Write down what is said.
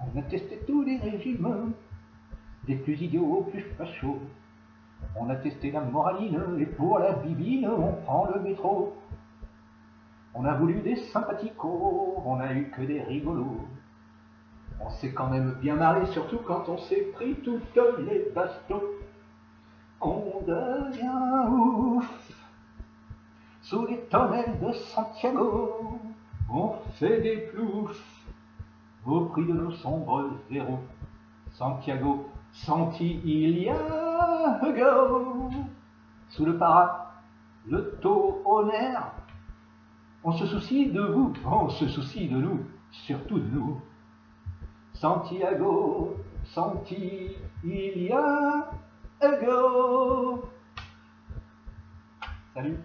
On a testé tous les régimes, des plus idiots aux plus fachos. On a testé la moraline, et pour la bibine, on prend le métro. On a voulu des sympathiques,os on a eu que des rigolos. On s'est quand même bien marré, surtout quand on s'est pris toutes les bastos. On devient ouf sous les tonnelles de Santiago. On fait des ploufs au prix de nos sombres zéros. Santiago, Santi, il y a go. Sous le para, le taux honneur. On se soucie de vous, on se soucie de nous, surtout de nous. Santiago, Santi, il y a go. Salut